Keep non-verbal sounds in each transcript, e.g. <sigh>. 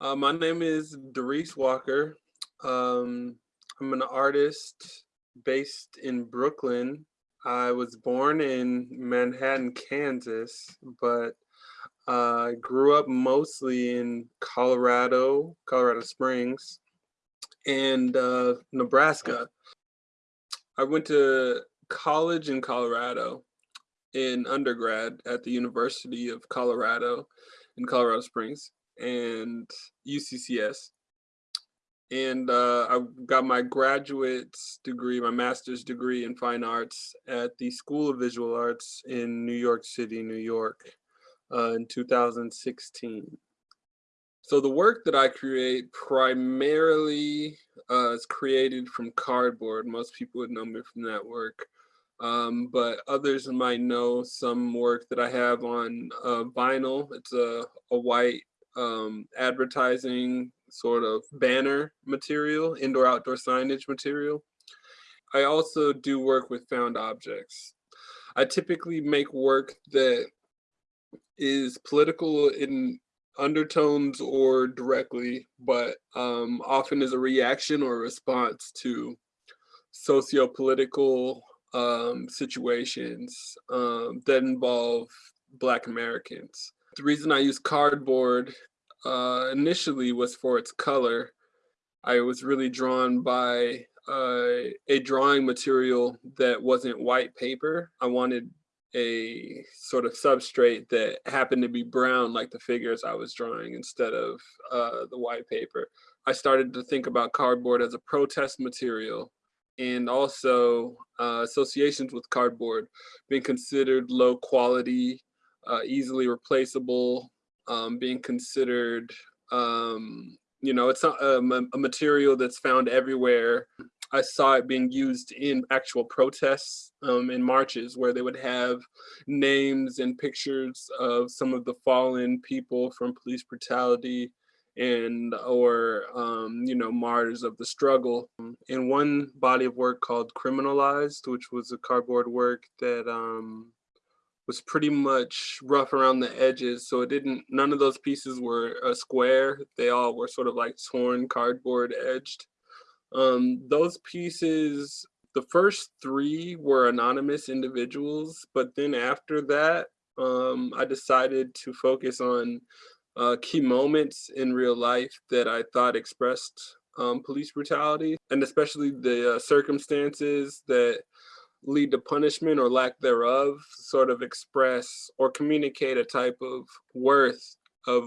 Uh, my name is Doris Walker. Um, I'm an artist based in Brooklyn. I was born in Manhattan, Kansas, but I uh, grew up mostly in Colorado, Colorado Springs, and uh, Nebraska. I went to college in Colorado in undergrad at the University of Colorado in Colorado Springs and UCCS. And uh, I got my graduate's degree, my master's degree in fine arts at the School of Visual Arts in New York City, New York uh, in 2016. So the work that I create primarily uh, is created from cardboard. Most people would know me from that work. Um, but others might know some work that I have on uh, vinyl. It's a, a white um, advertising sort of banner material, indoor outdoor signage material. I also do work with found objects. I typically make work that is political in undertones or directly, but um, often is a reaction or response to socio-political um, situations um, that involve Black Americans. The reason I used cardboard uh, initially was for its color. I was really drawn by uh, a drawing material that wasn't white paper. I wanted a sort of substrate that happened to be brown like the figures I was drawing instead of uh, the white paper. I started to think about cardboard as a protest material and also uh, associations with cardboard being considered low quality, uh, easily replaceable, um, being considered, um, you know, it's not a, a material that's found everywhere. I saw it being used in actual protests um, in marches where they would have names and pictures of some of the fallen people from police brutality and or um, you know martyrs of the struggle. In one body of work called Criminalized, which was a cardboard work that um, was pretty much rough around the edges. So it didn't, none of those pieces were a square. They all were sort of like torn cardboard edged. Um, those pieces, the first three were anonymous individuals, but then after that, um, I decided to focus on uh, key moments in real life that I thought expressed um, police brutality and especially the uh, circumstances that lead to punishment or lack thereof sort of express or communicate a type of worth of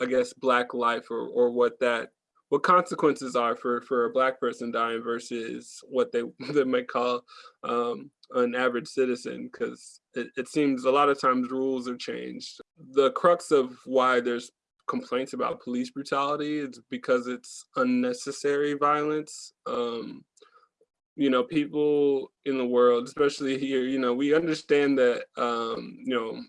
i guess black life or, or what that what consequences are for for a black person dying versus what they <laughs> they might call um, an average citizen because it, it seems a lot of times rules are changed. The crux of why there's complaints about police brutality is because it's unnecessary violence um, you know, people in the world, especially here, you know, we understand that, um, you know,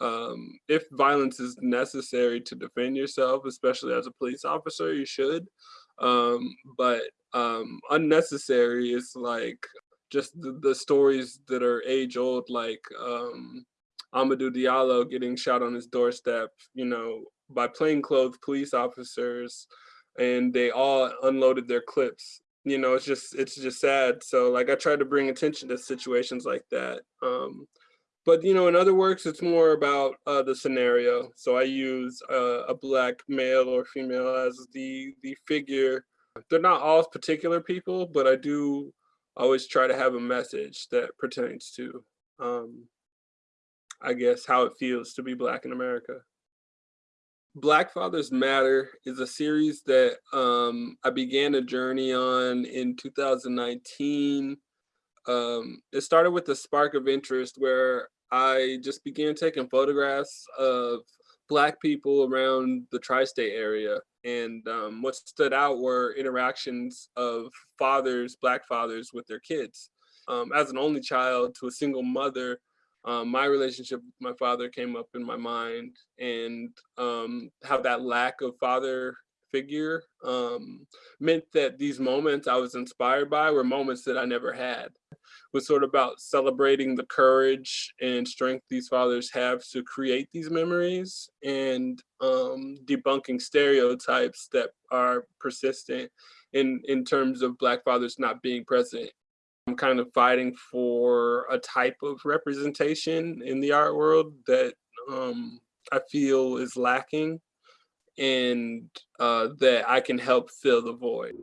um, if violence is necessary to defend yourself, especially as a police officer, you should. Um, but um, unnecessary is like just the, the, stories that are age old, like um, Amadou Diallo getting shot on his doorstep, you know, by plainclothes police officers, and they all unloaded their clips you know, it's just it's just sad. So like I try to bring attention to situations like that. Um, but you know, in other works, it's more about uh, the scenario. So I use uh, a black male or female as the the figure. They're not all particular people, but I do always try to have a message that pertains to, um, I guess, how it feels to be black in America. Black Fathers Matter is a series that um, I began a journey on in 2019. Um, it started with a spark of interest where I just began taking photographs of Black people around the tri-state area. And um, what stood out were interactions of fathers, Black fathers with their kids. Um, as an only child to a single mother, um, my relationship with my father came up in my mind and um, how that lack of father figure um, meant that these moments I was inspired by were moments that I never had. was sort of about celebrating the courage and strength these fathers have to create these memories and um, debunking stereotypes that are persistent in, in terms of Black fathers not being present. I'm kind of fighting for a type of representation in the art world that um, I feel is lacking and uh, that I can help fill the void.